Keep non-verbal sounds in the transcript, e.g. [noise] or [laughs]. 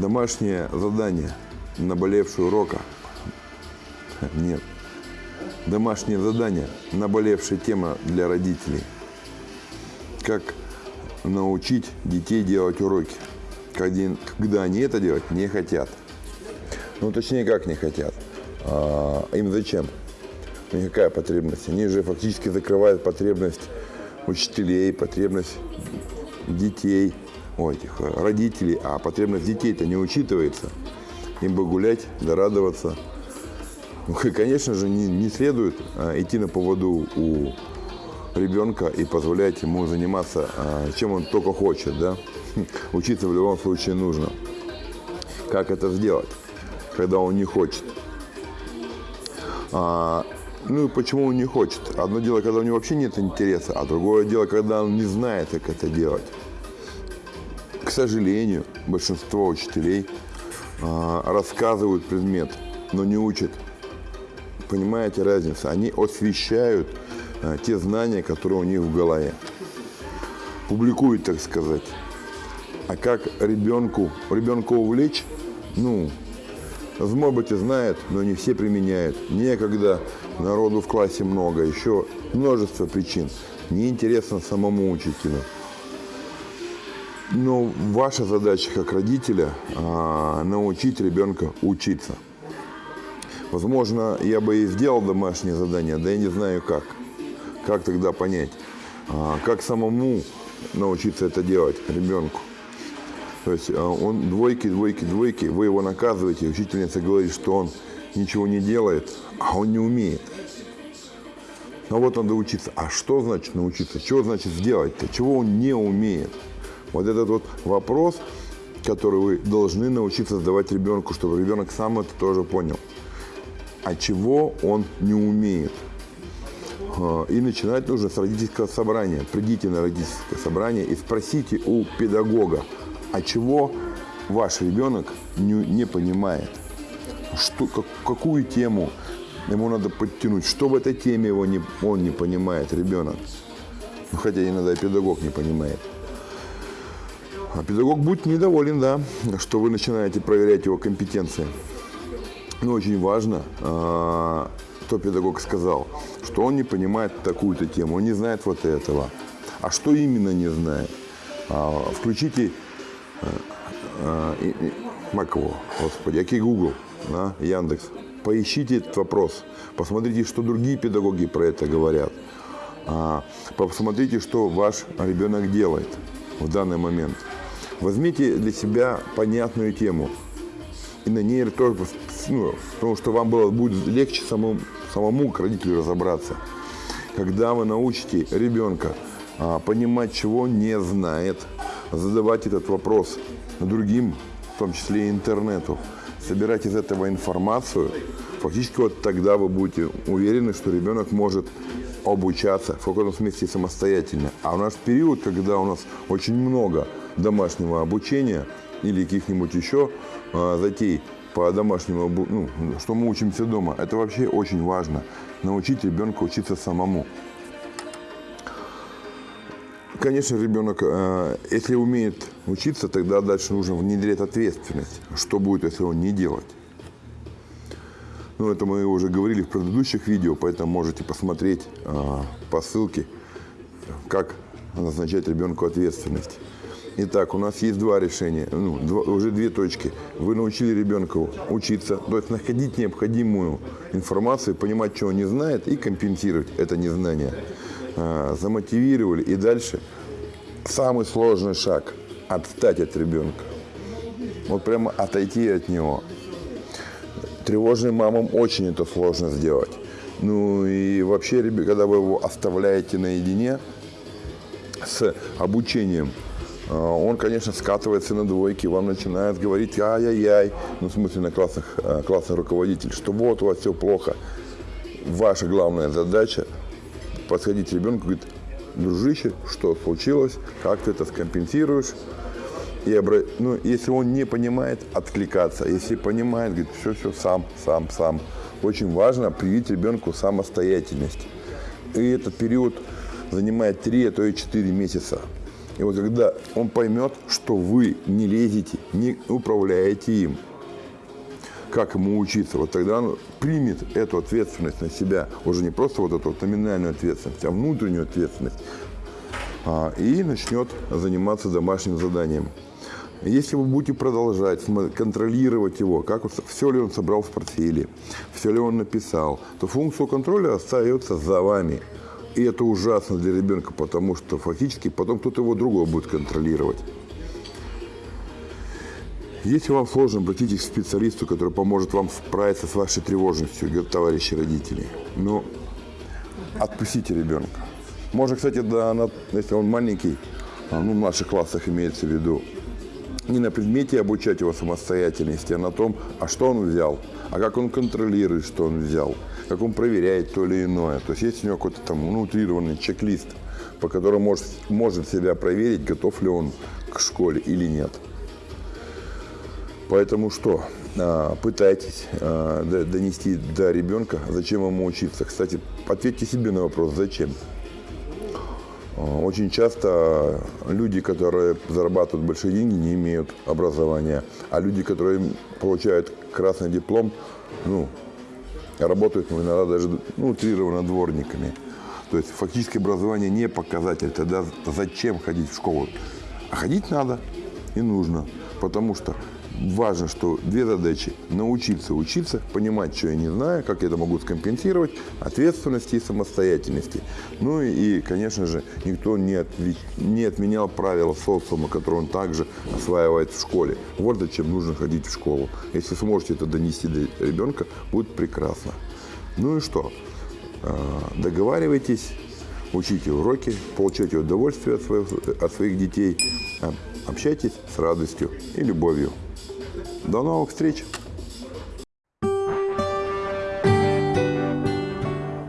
Домашнее задание. Наболевший урока. Нет. Домашнее задание. Наболевшая тема для родителей. Как научить детей делать уроки, когда они это делать не хотят. Ну, точнее, как не хотят. А, им зачем? Никакая потребность. Они же фактически закрывают потребность учителей, потребность детей, о, этих э, родителей, а потребность детей-то не учитывается. Им бы гулять, да радоваться. Ну, и, конечно же, не, не следует а, идти на поводу у ребенка и позволять ему заниматься, а, чем он только хочет, да. [laughs] Учиться в любом случае нужно. Как это сделать, когда он не хочет? А, ну и почему он не хочет? Одно дело, когда у него вообще нет интереса, а другое дело, когда он не знает, как это делать. Сожалению, большинство учителей а, рассказывают предмет, но не учат. Понимаете разницу? Они освещают а, те знания, которые у них в голове. Публикуют, так сказать. А как ребенку, ребенка увлечь? Ну, Змобыти знают, но не все применяют. Некогда, народу в классе много, еще множество причин. Неинтересно самому учителю. Но ваша задача как родителя а, научить ребенка учиться. Возможно, я бы и сделал домашнее задание, да я не знаю как. Как тогда понять? А, как самому научиться это делать ребенку? То есть а, он двойки, двойки, двойки, вы его наказываете, учительница говорит, что он ничего не делает, а он не умеет. Ну вот надо учиться. А что значит научиться? Чего значит сделать-то? Чего он не умеет? Вот этот вот вопрос, который вы должны научиться задавать ребенку, чтобы ребенок сам это тоже понял. А чего он не умеет? А, и начинать нужно с родительского собрания. Придите на родительское собрание и спросите у педагога, а чего ваш ребенок не, не понимает, что, как, какую тему ему надо подтянуть, что в этой теме его не, он не понимает, ребенок. Ну, хотя иногда и педагог не понимает. А педагог будет недоволен, да, что вы начинаете проверять его компетенции. Но очень важно, а, что педагог сказал, что он не понимает такую-то тему, он не знает вот этого. А что именно не знает? А, включите Маково, господи, окей, Google, да, Яндекс. Поищите этот вопрос, посмотрите, что другие педагоги про это говорят. А, посмотрите, что ваш ребенок делает в данный момент. Возьмите для себя понятную тему и на ней тоже, ну, потому что вам было, будет легче самому, самому к родителю разобраться. Когда вы научите ребенка а, понимать, чего не знает, задавать этот вопрос другим, в том числе и интернету, собирать из этого информацию, фактически вот тогда вы будете уверены, что ребенок может обучаться в каком-то смысле самостоятельно. А у нас период, когда у нас очень много домашнего обучения или каких-нибудь еще э, затей по домашнему, ну, что мы учимся дома, это вообще очень важно. Научить ребенка учиться самому. Конечно, ребенок, э, если умеет учиться, тогда дальше нужно внедрять ответственность. Что будет, если он не делать? Ну, это мы уже говорили в предыдущих видео, поэтому можете посмотреть э, по ссылке, как назначать ребенку ответственность. Итак, у нас есть два решения, ну, два, уже две точки. Вы научили ребенка учиться, то есть находить необходимую информацию, понимать, чего он не знает, и компенсировать это незнание. А, замотивировали. И дальше самый сложный шаг – отстать от ребенка. Вот прямо отойти от него. Тревожным мамам очень это сложно сделать. Ну и вообще, когда вы его оставляете наедине с обучением, он, конечно, скатывается на двойки, вам начинает говорить ай-яй-яй, ну, в смысле, на классных, а, классный руководитель, что вот у вас все плохо. Ваша главная задача подходить ребенку, говорит, дружище, что случилось, как ты это скомпенсируешь. И ну, если он не понимает, откликаться. Если понимает, говорит, все, все, сам, сам, сам. Очень важно привить ребенку самостоятельность. И этот период занимает 3, а то и 4 месяца. И вот когда он поймет, что вы не лезете, не управляете им, как ему учиться, вот тогда он примет эту ответственность на себя, уже не просто вот эту вот номинальную ответственность, а внутреннюю ответственность, а, и начнет заниматься домашним заданием. Если вы будете продолжать контролировать его, как все ли он собрал в портфеле, все ли он написал, то функцию контроля остается за вами. И это ужасно для ребенка, потому что фактически потом кто-то его другого будет контролировать. Если вам сложно, обратитесь к специалисту, который поможет вам справиться с вашей тревожностью, говорят товарищи родители. Но отпустите ребенка. Можно, кстати, да, если он маленький, а, ну, в наших классах имеется в виду, не на предмете обучать его самостоятельности, а на том, а что он взял, а как он контролирует, что он взял, как он проверяет то или иное. То есть есть у него какой-то там ну, утрированный чек-лист, по которому может, может себя проверить, готов ли он к школе или нет. Поэтому что? А, Пытайтесь а, донести до ребенка, зачем ему учиться. Кстати, ответьте себе на вопрос, зачем. А, Очень часто люди, которые зарабатывают большие деньги, не имеют образования. А люди, которые получают красный диплом, ну, работают иногда даже ну, утрированно дворниками. То есть фактически образование не показатель. Тогда зачем ходить в школу? А ходить надо и нужно. Потому что важно, что две задачи. Научиться учиться, понимать, что я не знаю, как я это могу скомпенсировать, ответственности и самостоятельности. Ну и, конечно же, никто не, отви- не отменял правила социума, которые он также осваивает в школе. Вот зачем нужно ходить в школу. Если сможете это донести до ребенка, будет прекрасно. Ну и что? А, Договаривайтесь, учите уроки, получайте удовольствие от своих, от своих детей, а, общайтесь с радостью и любовью. До новых встреч!